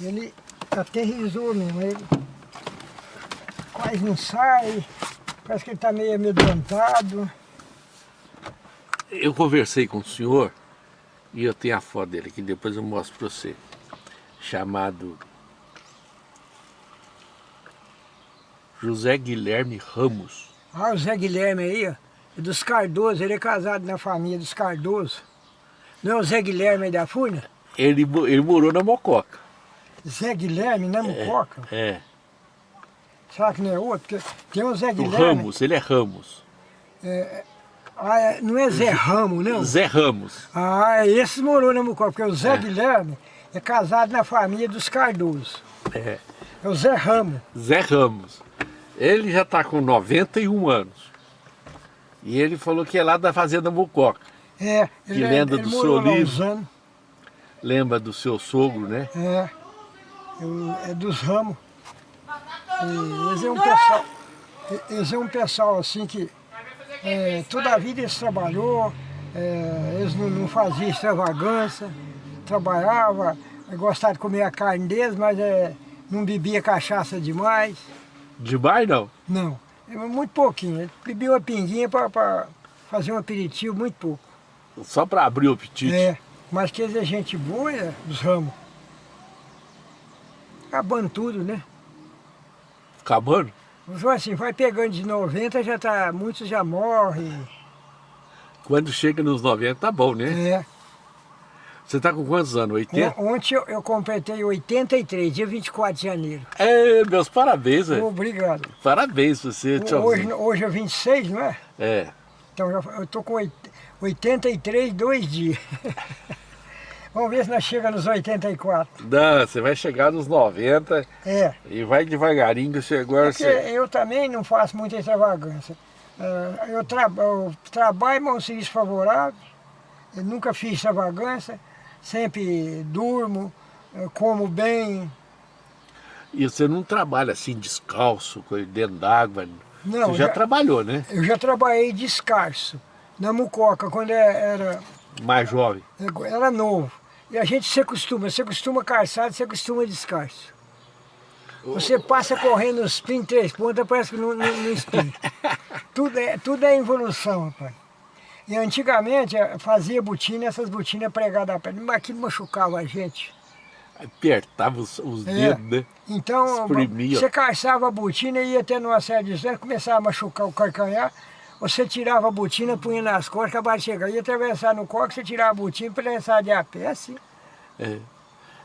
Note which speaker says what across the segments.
Speaker 1: Ele aterrizou mesmo, ele quase não sai, parece que ele está meio amedrontado.
Speaker 2: Eu conversei com o senhor, e eu tenho a foto dele aqui, depois eu mostro para você, chamado José Guilherme Ramos.
Speaker 1: Ah, o Zé Guilherme aí, ó, é dos Cardoso, ele é casado na família dos Cardoso. Não é o Zé Guilherme aí da Furna?
Speaker 2: Ele, ele morou na Mococa.
Speaker 1: Zé Guilherme, na Mucoca?
Speaker 2: É,
Speaker 1: Será que não é outro? Tem o Zé
Speaker 2: o
Speaker 1: Guilherme.
Speaker 2: Ramos, ele é Ramos.
Speaker 1: Ah, é- não é Zé Ramo, não?
Speaker 2: Zé Ramos.
Speaker 1: Ah, esse morou na Mucoca, porque o Zé
Speaker 2: É.
Speaker 1: Guilherme é casado na família dos Cardoso.
Speaker 2: É,
Speaker 1: É o Zé Ramo.
Speaker 2: Zé Ramos. Ele já está com 91 anos. E ele falou que é lá da Fazenda Mococa.
Speaker 1: É,
Speaker 2: Que
Speaker 1: ele, é- ele
Speaker 2: do seu livro. Lembra do seu sogro, né?
Speaker 1: É, é dos ramos. E eles é um pessoal, eles é um pessoal assim que é, toda a vida eles trabalhou, é, eles não, não faziam extravagância, trabalhava, gostava de comer a carne deles, mas é, não bebia cachaça demais,
Speaker 2: Demais não.
Speaker 1: não, é muito pouquinho, bebia uma pinguinha para fazer um aperitivo, muito pouco.
Speaker 2: Só para abrir o apetite.
Speaker 1: É, mas que eles é gente boa, é, dos ramos. Acabando tudo, né?
Speaker 2: Acabando?
Speaker 1: Só assim, vai pegando de 90, já tá, muitos já morrem.
Speaker 2: Quando chega nos 90 tá bom, né?
Speaker 1: É.
Speaker 2: Você tá com quantos anos? 80?
Speaker 1: On- Ontem eu, eu completei 83, dia 24 de janeiro.
Speaker 2: É, meus parabéns, velho.
Speaker 1: Obrigado.
Speaker 2: Parabéns você,
Speaker 1: Hoje, hoje é 26, não é?
Speaker 2: É.
Speaker 1: Então já- eu tô com oit- 83, dois dias. Vamos ver se nós chegamos nos 84.
Speaker 2: Não, você vai chegar nos 90
Speaker 1: É.
Speaker 2: e vai devagarinho que você agora
Speaker 1: Porque
Speaker 2: você...
Speaker 1: eu também não faço muita extravagância. Ah, Eu, tra eu trabalho, mas um serviço favorável. Eu nunca fiz extravagância. Sempre durmo, eh, como bem.
Speaker 2: E você não trabalha assim descalço, dentro d'água.
Speaker 1: Não,
Speaker 2: Você já,
Speaker 1: já-
Speaker 2: trabalhou, né?
Speaker 1: Eu já trabalhei descalço, na Mucoca, quando é- era,
Speaker 2: Mais jovem.
Speaker 1: era novo. E a gente se acostuma, se acostuma calçado, se acostuma descalço. Você passa correndo os pin três pontas, parece que não, não, não espinha. tudo, é, tudo é evolução, rapaz. E antigamente eh, fazia botina, essas botinas pregadas a perna, mas aquilo machucava a gente.
Speaker 2: Apertava os, os
Speaker 1: É.
Speaker 2: dedos, né?
Speaker 1: Então,
Speaker 2: Espremia.
Speaker 1: você calçava a botina e ia tendo uma série de distância, começava a machucar o carcanhar, você tirava a botina, punha nas costas, acabava de chegar, ia atravessar no coque, você tirava a botina atravessar de a pé, assim.
Speaker 2: É.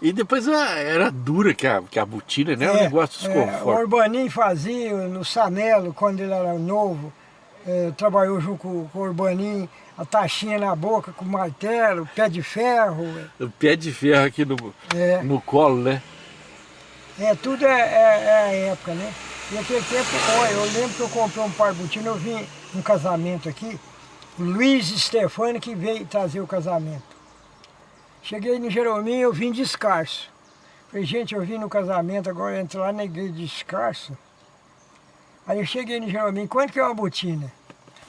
Speaker 2: E depois era dura que a, que a botina, né? Era um negócio de
Speaker 1: é, o. Urbaninho fazia no Sanelo, quando ele era novo, é, trabalhou junto com, com o Urbaninho, a taxinha na boca, com o martelo, pé de ferro,
Speaker 2: O pé de ferro aqui no,
Speaker 1: é,
Speaker 2: no colo, né?
Speaker 1: é tudo é, é, é a época, né? E naquele tempo, olha, eu lembro que eu comprei um par de botina, eu vim num casamento aqui, Luiz Stefani que veio trazer o casamento. Cheguei no Jerominho, eu vim descalço. Falei, gente, eu vim no casamento, agora entro lá na igreja descalço. Aí eu cheguei no Jerominho, quanto que é uma botina?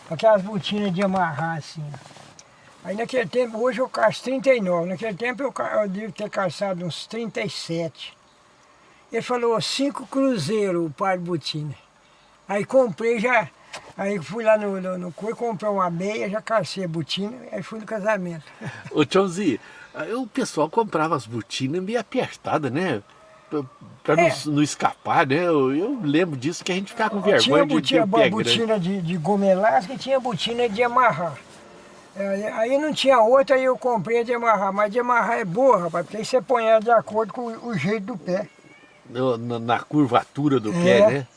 Speaker 1: Aquelas botinas de amarrar assim. Aí naquele tempo, hoje eu calço 39, naquele tempo eu, eu devo ter calçado uns 37. Ele falou, cinco cruzeiros o par de botina. Aí comprei já, aí fui lá no, no, no comprei uma meia, já calcei a botina, aí fui no casamento.
Speaker 2: Ô, Tchãozinho, o pessoal comprava as botinas meio apertadas, né? Pra, pra não,
Speaker 1: É.
Speaker 2: não escapar, né? Eu, eu lembro disso, que a gente ficava com
Speaker 1: tinha
Speaker 2: vergonha de ter
Speaker 1: botina,
Speaker 2: o pé grande.
Speaker 1: botina de, de goma elástica e tinha botina de amarrar. Aí, aí não tinha outra, aí eu comprei a de amarrar, mas de amarrar é boa, rapaz, porque aí você põe ela de acordo com o, o jeito do pé.
Speaker 2: No- na, na curvatura do
Speaker 1: É.
Speaker 2: pé, né?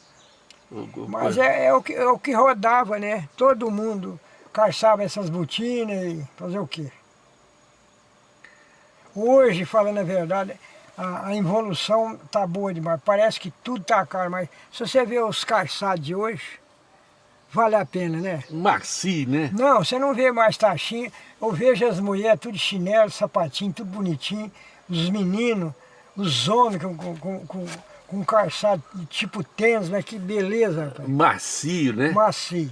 Speaker 1: Mas é, é o que, é o que rodava, né? Todo mundo calçava essas botinas e fazer o quê? Hoje, falando a verdade, a, a evolução tá boa demais. Parece que tudo tá caro, mas se você ver os calçados de hoje, vale a pena, né?
Speaker 2: Macio, né?
Speaker 1: Não, você não vê mais taxinha. Eu vejo as mulheres tudo de chinelo, sapatinho, tudo bonitinho. Os meninos, os homens com, com, com, com, calçado tipo tênis, mas que beleza, rapaz.
Speaker 2: Macio, né?
Speaker 1: Macio.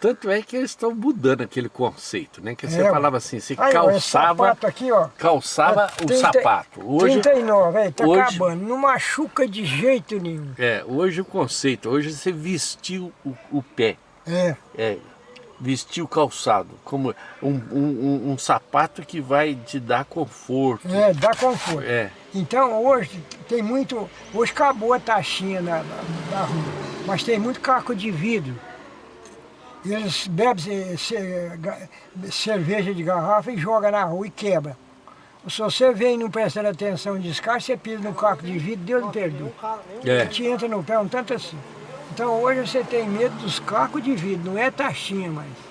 Speaker 2: Tanto é que eles estão mudando aquele conceito, né? Que você
Speaker 1: É,
Speaker 2: falava assim, você
Speaker 1: Aí, ó,
Speaker 2: calçava,
Speaker 1: sapato aqui, ó.
Speaker 2: calçava
Speaker 1: é
Speaker 2: o
Speaker 1: 30
Speaker 2: sapato. Hoje,
Speaker 1: 39, aí, tá
Speaker 2: hoje-
Speaker 1: acabando. Não machuca de jeito nenhum.
Speaker 2: é, hoje o conceito, hoje você vestiu o, o pé,
Speaker 1: É,
Speaker 2: é, vestiu o calçado, como um, um, um- um sapato que vai te dar conforto.
Speaker 1: é, dá conforto.
Speaker 2: É,
Speaker 1: Então hoje tem muito. Hoje acabou a taxinha na, na, na rua, mas tem muito caco de vidro. Eles bebem cerveja de garrafa e jogam na rua e quebra. Se você vem e não prestando atenção descarte, você pisa no caco de vidro, Deus me perdoe.
Speaker 2: é.
Speaker 1: Te entra no pé um tanto assim. Então hoje você tem medo dos cacos de vidro, não é taxinha mais.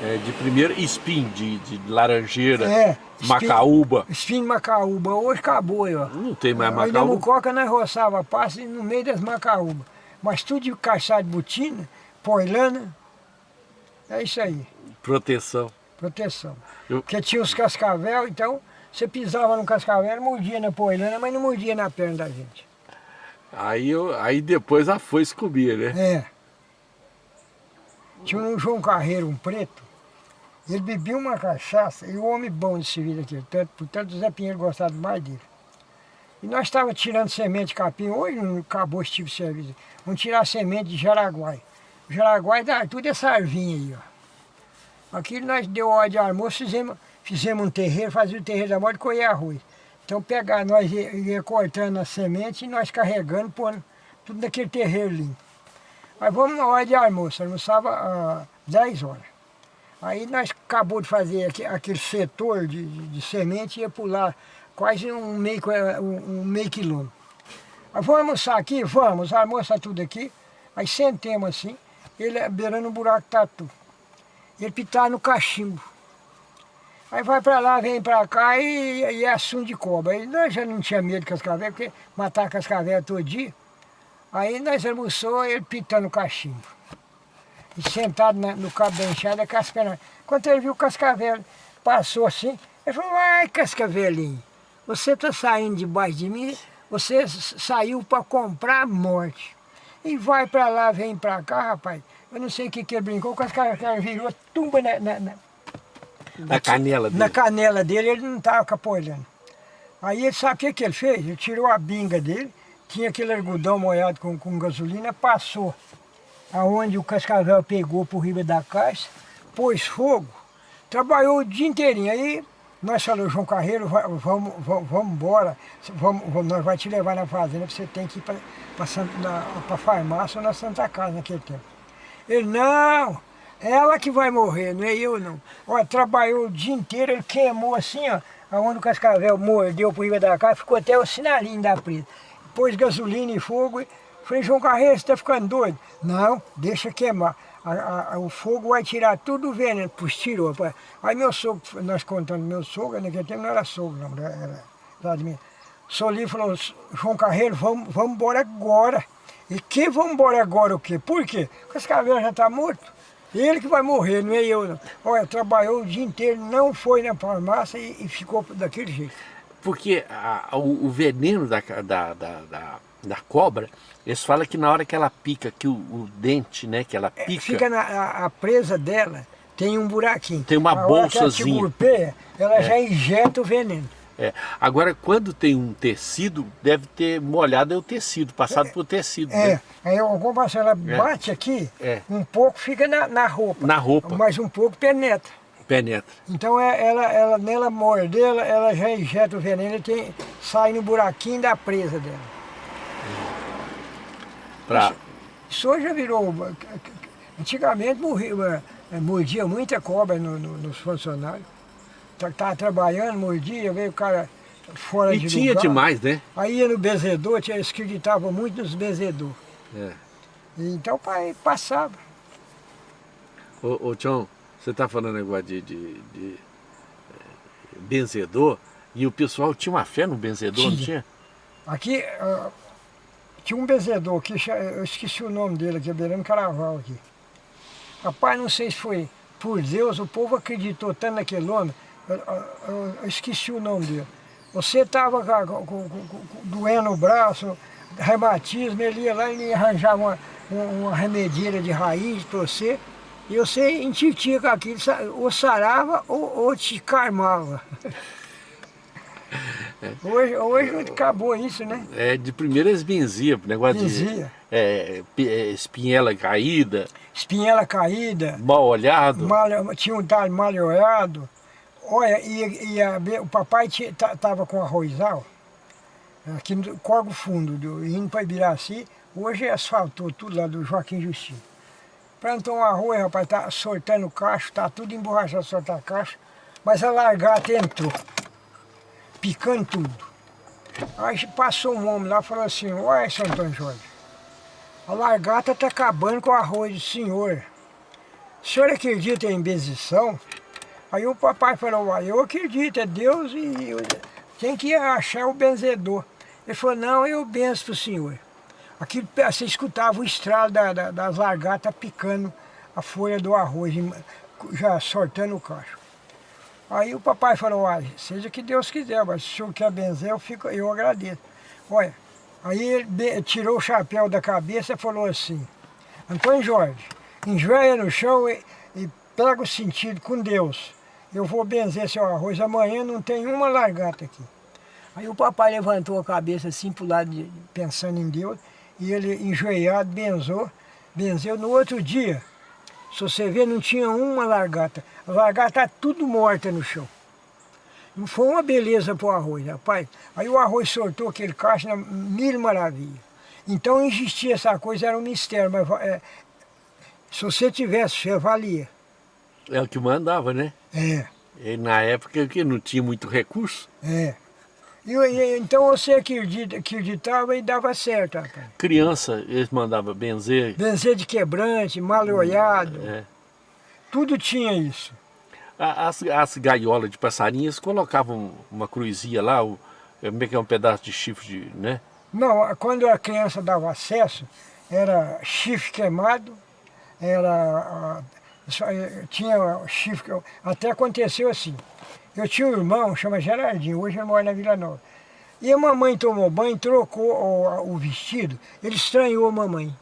Speaker 2: É, de primeiro espinho, de, de laranjeira,
Speaker 1: É, espinho-
Speaker 2: macaúba.
Speaker 1: Espinho de macaúba, hoje acabou aí, ó.
Speaker 2: Não tem mais
Speaker 1: Aí na
Speaker 2: macaúba.
Speaker 1: mucoca nós roçava passe no meio das macaúbas. Mas tudo de calçado de botina, poilana, é isso aí,
Speaker 2: Proteção.
Speaker 1: proteção.
Speaker 2: Eu-
Speaker 1: Porque tinha os cascavel, então você pisava no cascavel, mordia na poilana, mas não mordia na perna da gente.
Speaker 2: Aí, eu, aí depois a foice comia, né?
Speaker 1: É. Tinha um João Carreiro, um preto, ele bebia uma cachaça, e o homem bom desse vida aqui, tanto, portanto o Zé Pinheiro gostava mais dele. E nós estávamos tirando semente de capim, hoje não acabou esse tipo de serviço. Vamos tirar semente de jaraguai. O jaraguai dá tudo essa arvinha aí, ó. Aqui nós deu hora de almoço, fizemos, fizemos um terreiro, fazia o terreiro da morte e colher arroz. Então pegar, nós ia, ia cortando a semente e nós carregando, pondo tudo naquele terreiro limpo. Aí vamos na hora de almoço, almoçava às 10 horas. Aí nós acabou de fazer aque- aquele setor de, de, semente e ia pular quase um meio, um, meio quilômetro. Aí vamos almoçar aqui? Vamos, almoça tudo aqui. Aí sentemos assim, ele beirando um buraco tatu. Ele pitar no cachimbo. Aí vai pra lá, vem pra cá e, e é assunto de cobra. Aí nós já não tinha medo de cascavel, porque matar cascavel todo dia. Aí nós almoçou, ele pitando o cachimbo. E sentado na- no cabo da enxada, cascavel. Quando ele viu o cascavel, passou assim, ele falou, ai cascavelinho, você está saindo debaixo de mim, você saiu para comprar a morte. E vai para lá, vem para cá, rapaz. Eu não sei o que, que ele brincou, o cascavel virou tumba na- na- na,
Speaker 2: Na canela dele.
Speaker 1: na canela dele, ele não estava capoeirando. Aí ele sabe o que, que ele fez? Ele tirou a binga dele, tinha aquele algodão molhado com, com gasolina, passou aonde o cascavel pegou por riba da caixa, pôs fogo, trabalhou o dia inteirinho. Aí nós falamos, João Carreiro, va- vamos, vamos, vamos embora, vamos, vamos, nós vamos te levar na fazenda, você tem que ir para a farmácia ou na Santa Casa naquele tempo. Ele, não, ela que vai morrer, não é eu não. Olha, trabalhou o dia inteiro, ele queimou assim, ó, aonde o cascavel mordeu por riba da casa, ficou até o sinalinho da presa. Pôs gasolina e fogo, falei, João Carreiro, você está ficando doido? Não, deixa queimar. A- a- o fogo vai tirar tudo o veneno, pus, tirou. Aí meu sogro, nós contando meu sogro, naquele tempo não era sogro, não, era, era Vladimir. Solinho falou, João Carreiro, vamos, vamos embora agora. E que vamos embora agora o quê? Por quê? Porque o cascavel já está morto. Ele que vai morrer, não é eu não. Olha, trabalhou o dia inteiro, não foi na farmácia e, e ficou daquele jeito.
Speaker 2: Porque a- o, o veneno da, da, da, da, da cobra, eles falam que na hora que ela pica, que o, o dente, né, que ela pica,
Speaker 1: É, Fica na a, a presa dela, tem um buraquinho.
Speaker 2: Tem uma
Speaker 1: A hora que ela
Speaker 2: bolsazinha.
Speaker 1: te golpeia, ela já injeta o veneno.
Speaker 2: é. Agora, quando tem um tecido, deve ter molhado é o tecido, passado por tecido,
Speaker 1: É,
Speaker 2: né?
Speaker 1: aí alguma coisa ela bate aqui,
Speaker 2: É.
Speaker 1: um pouco fica na, na roupa.
Speaker 2: Na roupa.
Speaker 1: Mas um pouco penetra.
Speaker 2: Penetra.
Speaker 1: Então é, ela, ela, nela morder, ela, ela já injeta o veneno e tem, sai no buraquinho da presa dela.
Speaker 2: Pra,
Speaker 1: Isso hoje já virou. Antigamente morria, eh, mordia muita cobra no- no- nos funcionários. Estava trabalhando, mordia, veio o cara fora
Speaker 2: e
Speaker 1: de
Speaker 2: tinha
Speaker 1: lugar.
Speaker 2: demais, né?
Speaker 1: Aí ia no benzedor, tinha, eles acreditavam muito nos benzedor.
Speaker 2: É.
Speaker 1: Então pai, passava.
Speaker 2: Ô, ô Tião, você tá falando negócio de, de, de, eh, benzedor, e o pessoal tinha uma fé no benzedor, não
Speaker 1: Tinha.
Speaker 2: tinha?
Speaker 1: Aqui tinha um benzedor que eu esqueci o nome dele aqui, beirando Caraval aqui. Rapaz, não sei se foi por Deus, o povo acreditou tanto naquele homem, eu, eu- eu esqueci o nome dele. Você estava doendo o braço, reumatismo, ele ia lá e arranjava uma, uma remedieira de raiz para você, e você intitia com aquilo, ou sarava ou, ou te carmava. Hoje, hoje acabou isso, né?
Speaker 2: É, de primeira eles benzia, negócio
Speaker 1: Benzia.
Speaker 2: de é, é, espinhela caída.
Speaker 1: Espinhela caída.
Speaker 2: Mal olhado.
Speaker 1: Mal, tinha um talho mal olhado. Olha, e, e a, o papai estava com arrozal, aqui no Corgo Fundo, do, indo para Ibiraci, hoje asfaltou tudo lá do Joaquim Justino. Plantou um arroz, rapaz, tá soltando cacho, tá tudo emborrachado, soltar cacho, mas a largata entrou picando tudo. Aí passou um homem lá e falou assim, olha, Antônio Jorge, a largata está acabando com o arroz do senhor. O senhor acredita em benzição? Aí o papai falou, eu acredito, é Deus e tem que achar o benzedor. Ele falou, não, eu benzo para o senhor. Aqui você escutava o estralo da, da, das largatas picando a folha do arroz, já soltando o cacho. Aí o papai falou, olha, seja que Deus quiser, mas se o senhor quer benzer, eu, fico, eu agradeço. Olha, aí ele tirou o chapéu da cabeça e falou assim, Antônio Jorge, enjoia no chão e, e pega o sentido com Deus. Eu vou benzer seu arroz, amanhã não tem uma largata aqui. Aí o papai levantou a cabeça assim para o lado, de, pensando em Deus, e ele enjoiado, benzou, benzeu. No outro dia, se você ver, não tinha uma largata. A largata está tudo morta no chão. Não foi uma beleza para o arroz, rapaz. Aí o arroz soltou aquele na mil maravilha. Então existia essa coisa, era um mistério, mas é, se você tivesse, você valia.
Speaker 2: É o que mandava, né?
Speaker 1: É.
Speaker 2: E na época que não tinha muito recurso.
Speaker 1: É. E, e, então você acredita, acreditava e dava certo, rapaz.
Speaker 2: Criança, eles mandavam benzer.
Speaker 1: Benzer de quebrante, mal olhado. É. Tudo tinha isso.
Speaker 2: As, as gaiolas de passarinhos colocavam uma cruzinha lá, o, como é que é um pedaço de chifre, de, né?
Speaker 1: Não, quando a criança dava acesso, era chifre queimado, era... Eh, tinha chifre... Até aconteceu assim. Eu tinha um irmão, chama Gerardinho, hoje ele mora na Vila Nova. E a mamãe tomou banho, trocou o, o vestido, ele estranhou a mamãe.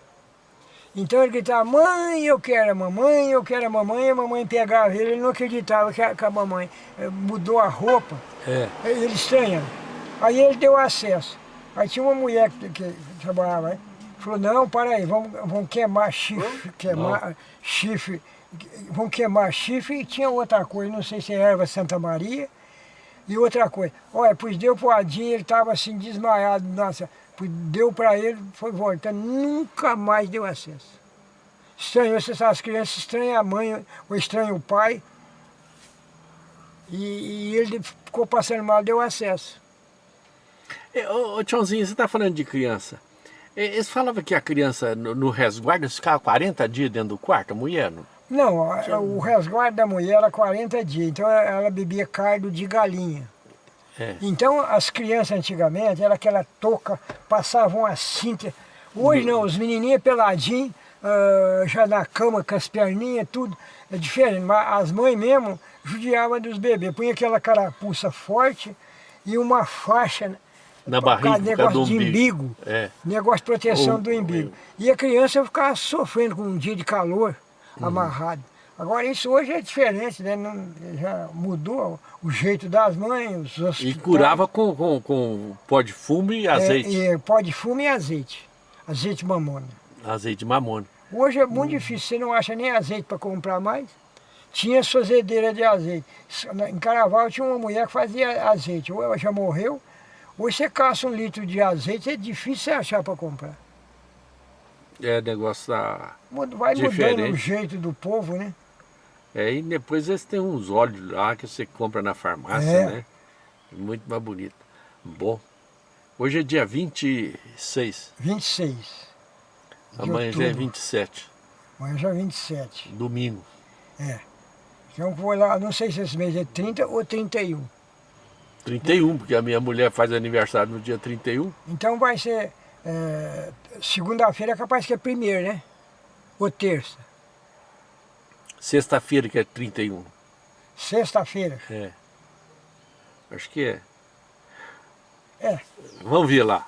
Speaker 1: Então ele gritava, mãe, eu quero a mamãe, eu quero a mamãe, e a mamãe pegava ele, ele não acreditava que a, que a mamãe eh, mudou a roupa, é. ele estranhava. Aí ele deu acesso. Aí tinha uma mulher que, que trabalhava aí, falou, não, para aí, vamos, vamos queimar chifre, queimar não. chifre vão queimar chifre e tinha outra coisa, não sei se é erva Santa Maria, e outra coisa. Olha, pois deu pro Adinho, ele estava assim desmaiado, nossa, pois deu para ele, foi voltando, nunca mais deu acesso. Estranhou, você sabe, as crianças estranham a mãe, ou estranham o pai, e, e ele ficou passando mal, deu acesso.
Speaker 2: É, ô, Tchãozinho, você está falando de criança. Eles falavam que a criança no, no resguardo ficava 40 dias dentro do quarto, a mulher?
Speaker 1: Não, o resguardo da mulher era 40 dias, então ela bebia cardo de galinha. É. Então as crianças antigamente, era aquela touca, passavam a cinta. Hoje não, os menininhos peladinhos, uh, já na cama com as perninhas, tudo. É diferente, mas as mães mesmo judiavam dos bebês. Punha aquela carapuça forte e uma faixa
Speaker 2: na barriga,
Speaker 1: negócio de umbigo. É. Negócio de proteção o, do umbigo. E a criança ficava sofrendo com um dia de calor uhum. amarrado. Agora isso hoje é diferente, né? Não, já mudou o jeito das mães, os
Speaker 2: E curava com, com, com pó de fumo e azeite.
Speaker 1: É, é, pó de fumo e azeite. Azeite mamona.
Speaker 2: Azeite mamona.
Speaker 1: Hoje é muito hum. difícil, você não acha nem azeite para comprar mais. Tinha fazedeira de azeite. Em Carnaval tinha uma mulher que fazia azeite. Ou ela já morreu, Hoje você caça um litro de azeite, é difícil você achar para comprar.
Speaker 2: É, negócio da...
Speaker 1: Vai diferente. mudando o jeito do povo, né?
Speaker 2: É, e depois eles têm uns óleos lá que você compra na farmácia, é. né? Muito mais bonito. Bom, hoje é dia 26.
Speaker 1: 26.
Speaker 2: Amanhã já é 27.
Speaker 1: Amanhã já é 27.
Speaker 2: Domingo.
Speaker 1: É. Então foi lá, não sei se esse mês é 30 ou 31.
Speaker 2: 31, porque a minha mulher faz aniversário no dia 31.
Speaker 1: Então vai ser é, segunda-feira é capaz que é primeiro, né? Ou terça?
Speaker 2: Sexta-feira que é 31.
Speaker 1: Sexta-feira?
Speaker 2: É. Acho que é.
Speaker 1: É.
Speaker 2: Vamos ver lá.